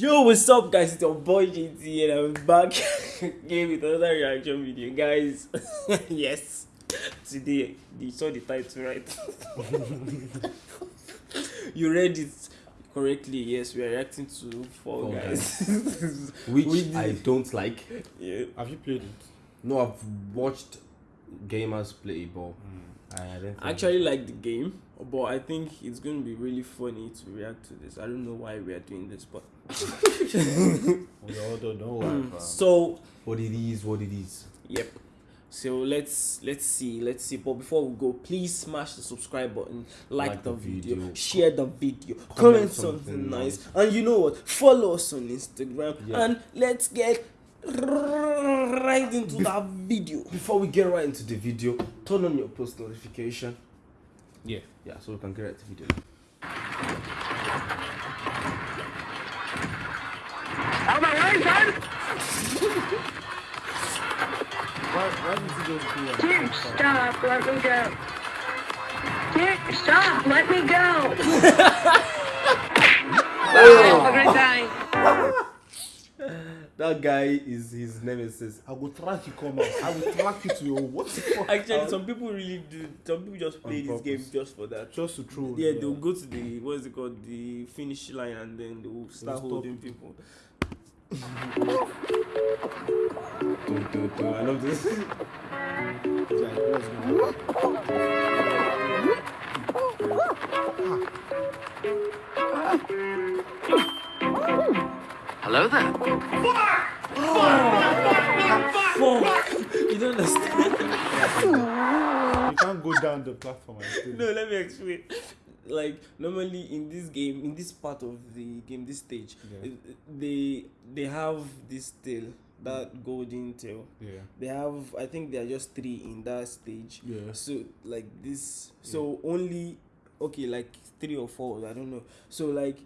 Yo, what's up, guys? It's your boy JT, and I'm back again with another reaction video, guys. yes, today you saw the title, right? you read it correctly. Yes, we are reacting to Fall Fall Guys, which We I don't like. yeah. Have you played it? No, I've watched gamers play ball. Hmm. I don't I actually like the game, but I think it's going to be really funny to react to this. I don't know why we are doing this, but We all don't know why. Mm. fam. so what it is, what it is. Yep. So let's let's see, let's see. But before we go, please smash the subscribe button, like, Like the, the video, video, share the video, comment, something, something nice, and you know what? Follow us on Instagram, Yeah. and let's get right into that video. Before we get right into the video, turn on your post notification. Yeah. Yeah, so we can get right to video. Why, why did you just do that? Dude, stop, let me go. Dude, stop, let me go. oh. I'm gonna die. That guy is his nemesis. I will track you come out. I will track you to your what the fuck? Actually, some people really do. Some people just play this game just for that. Just to troll. Yeah, they'll go to the what is it called, the finish line, and then they'll start stop holding people. Do, do, do. I love this. It's like, what's going on? Hello there. Fuck! You don't understand. You can't go down the platform no, let me explain. Like normally in this game, in this part of the game, this stage, Yeah. they they have this tail, that golden tail. Yeah. They have, I think they are just three in that stage. Yeah. So like this, so only okay, like three or four, I don't know. So like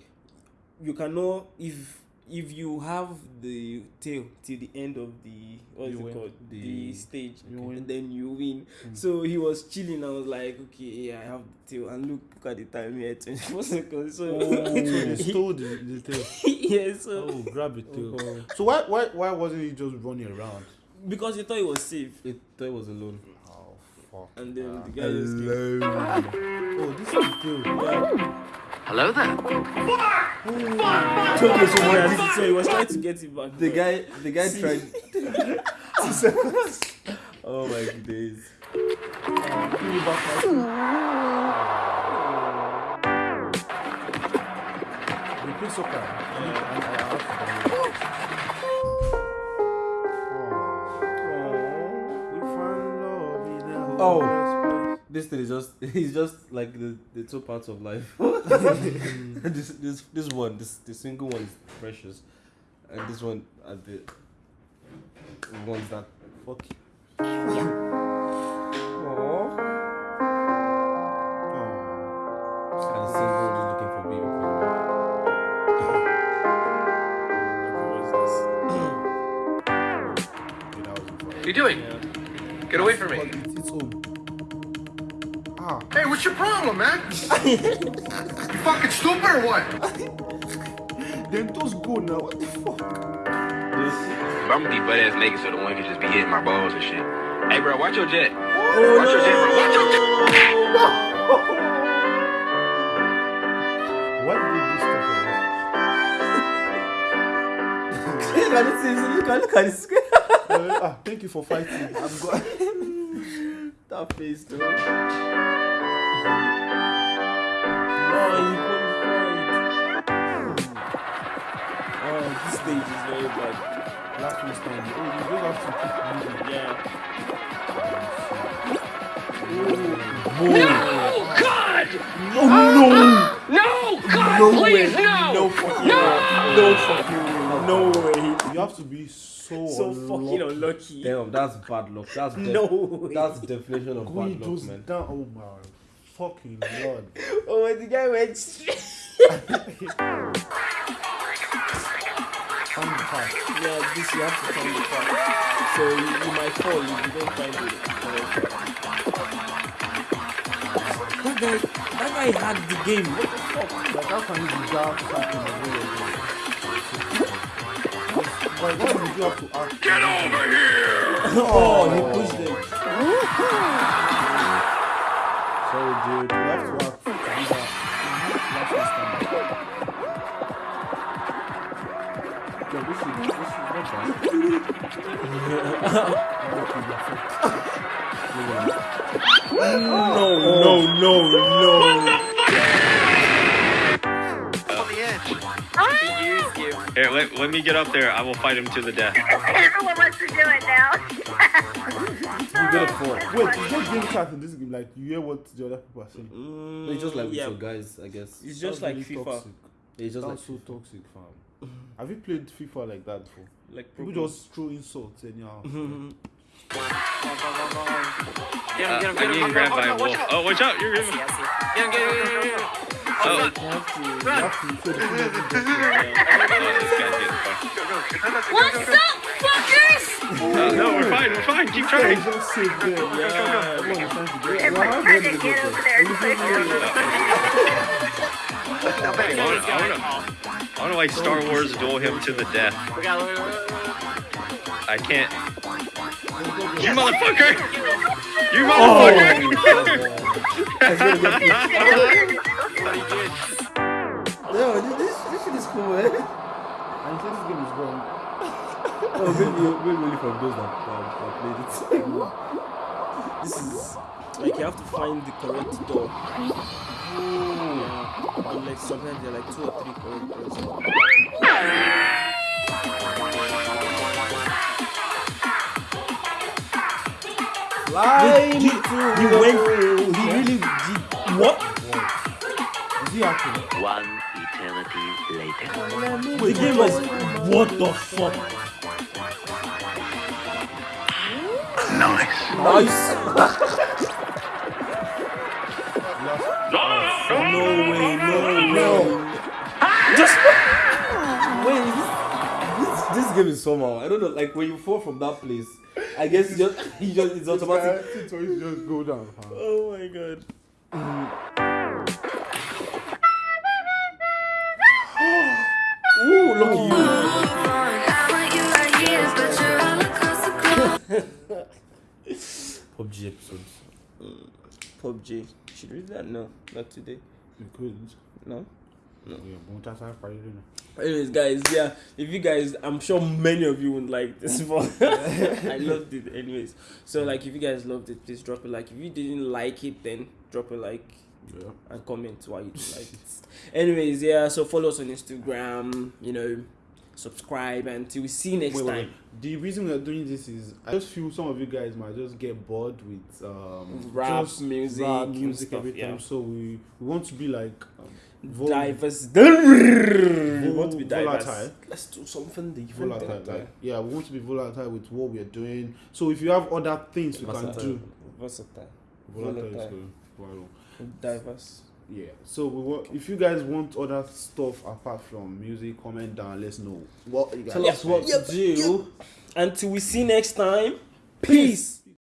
you cannot if if you have the tail till the end of the what is You it called the, The- stage you and then you win Mm. so he was chilling i was like okay yeah i have the tail and look, look at the time here 24 seconds so Oh, so they stole the, the tail. yeah so Oh, grab it tail. Oh. So why why why wasn't he just running around? because he thought he was safe It thought it was alone. Oh fuck. and then the guy just came. Oh, this is the tail. yeah. Hello there. okay so, yeah, so he was trying to get it back The but- guy, the guy See. tried. oh my days. Give me back my phone. You play soccer. I need- I- I have to download it. Oh, we found love in a hopeless This thing is just it's just like the, the two parts of life. this this this one, this the single one is precious. And this one are the ones that Fuck you. Aww. Oh. And the single just looking for baby. Okay, wasn't. What are you doing? Get away from me. It's, it's home. Ah. Hey, what's your problem, man? you fucking stupid or what? Then just go now. What the fuck? If I'm gonna be butt ass naked, so the one can just be hitting my balls and shit. Hey, bro, watch your jet. Oh, watch your jet, bro. Watch your jet. Why did you do stuff like Look at this, look at this this? Uh, ah, thank you for fighting. I'm go- that face though. no he qualified oh this stage is very bad Last one stand. Oh, you don't have to yeah Oh, God! no no No! God, no please, way no! no fucking way no fucking no way You have to be so so unlucky. fucking unlucky Damn, that's bad luck. That's def- no way that's the definition of Going bad luck, man. down. Oh my fucking lord. oh when the guy went straight Find the path. yeah this you have to find the path so you, you might fall if you don't find it that guy that guy had the game what the fuck Like how can you be down something the way you're doing? Why why did you have to ask? oh, he pushed it. Sorry, dude. You have to ask. to do that. Last one stand. Yeah, this is this is not bad. No, no, no, no. Here, let, let me get up there. I will fight him to the death. Everyone wants to do it now. You get a four. Wait, is there game chat in this game? Like you hear what the other people are saying? Mm, It's just like with yeah, your guys, I guess. it's just That's like really FIFA. Toxic. It's just like That's so toxic, fam. Have you played FIFA like that before? Like People proper- just throw insults anyhow. Mhm. Uh, I'm getting grabbed by a wolf. Oh, watch out! You're gonna. Oh, You have to, you have to show the people that you just- oh, this guy's getting fucked. What's up, fuckers? Oh, no, we're fine. We're fine. Keep trying. It's just safe there. Yeah, everyone is get. Everyone's trying to get over there quick. I wanna, I wanna, I wanna like Star Wars duel him to the death. I can't. You motherfucker! You motherfucker! Oh. No, this, this, this shit is cool, man. And you say this game is gone. Oh, maybe, maybe only for those that, that, that played it. This is like you have to find the correct door. Yeah. And like sometimes there are like two or three correct doors. Fly He, he went. He really did. What? Is? One eternity later. The game was. What the fuck? Nice. Nice. No way. No way. Just wait. This, this this game is somehow. I don't know. Like when you fall from that place, I guess you just you just it's automatic. It's just go down, fam. Oh my god. PUBG episodes. Mm. PUBG. Should we read that? No, not today. You couldn't. No. Yeah, but that's how Friday, you know. Anyways, guys, yeah, if you guys, I'm sure many of you would like this, but I loved it. Anyways, so like, if you guys loved it, please drop a like. If you didn't like it, then drop a like Yeah. and comment why you didn't like it. Anyways, yeah, so follow us on Instagram. You know, subscribe, and till we see you next Wait, time. wait. The reason we're doing this is I just feel some of you guys might just get bored with um, Rap, music, rap, music stuff, every time. yeah. So we, we want to be like um, vol- Diverse. we want to be diverse. volatile. Let's do something different. volatile. Like, yeah, we want to be volatile with what we are doing. So if you have other things we can do, Versatile. volatile. is Volatile. good. Wow. Diverse. Yeah. So we want, if you guys want other stuff apart from music, comment down. Let's know what you guys. Tell us what Yep, to do. Until we see next time. Peace.